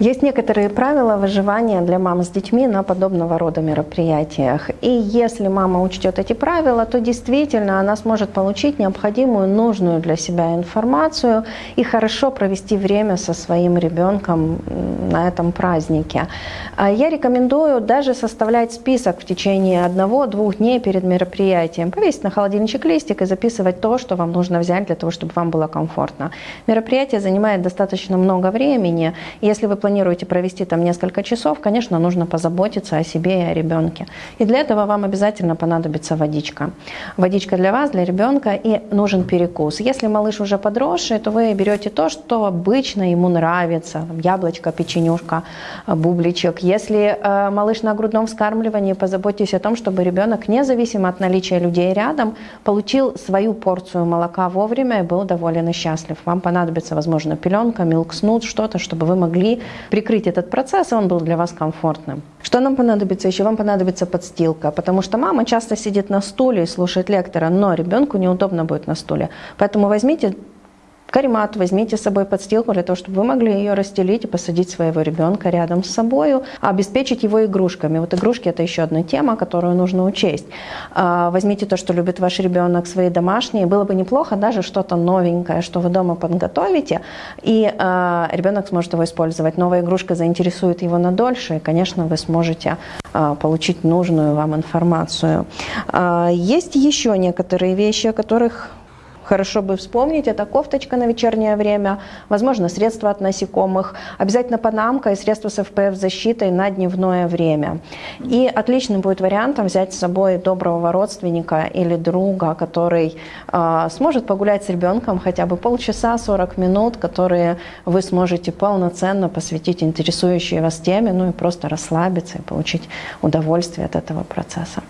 Есть некоторые правила выживания для мам с детьми на подобного рода мероприятиях. И если мама учтет эти правила, то действительно она сможет получить необходимую, нужную для себя информацию и хорошо провести время со своим ребенком на этом празднике. А я рекомендую даже составлять список в течение одного-двух дней перед мероприятием. Повесить на холодильничек листик и записывать то, что вам нужно взять для того, чтобы вам было комфортно. Мероприятие занимает достаточно много времени. Если вы планируете провести там несколько часов, конечно, нужно позаботиться о себе и о ребенке. И для этого вам обязательно понадобится водичка. Водичка для вас, для ребенка и нужен перекус. Если малыш уже подросший, то вы берете то, что обычно ему нравится. Яблочко, печенюшка, бубличек. Если э, малыш на грудном вскармливании, позаботьтесь о том, чтобы ребенок, независимо от наличия людей рядом, получил свою порцию молока вовремя и был доволен и счастлив. Вам понадобится, возможно, пеленка, милкснут, что-то, чтобы вы могли прикрыть этот процесс, и он был для вас комфортным. Что нам понадобится еще? Вам понадобится подстилка, потому что мама часто сидит на стуле и слушает лектора, но ребенку неудобно будет на стуле. Поэтому возьмите Каремат возьмите с собой подстилку для того, чтобы вы могли ее расстелить и посадить своего ребенка рядом с собой, обеспечить его игрушками. Вот игрушки это еще одна тема, которую нужно учесть. А, возьмите то, что любит ваш ребенок, свои домашние. Было бы неплохо даже что-то новенькое, что вы дома подготовите, и а, ребенок сможет его использовать. Новая игрушка заинтересует его на дольше, и, конечно, вы сможете а, получить нужную вам информацию. Есть еще некоторые вещи, о которых хорошо бы вспомнить, это кофточка на вечернее время, возможно, средства от насекомых, обязательно панамка и средства с FPF защитой на дневное время. И отличным будет вариантом взять с собой доброго родственника или друга, который э, сможет погулять с ребенком хотя бы полчаса, 40 минут, которые вы сможете полноценно посвятить интересующей вас теме, ну и просто расслабиться и получить удовольствие от этого процесса.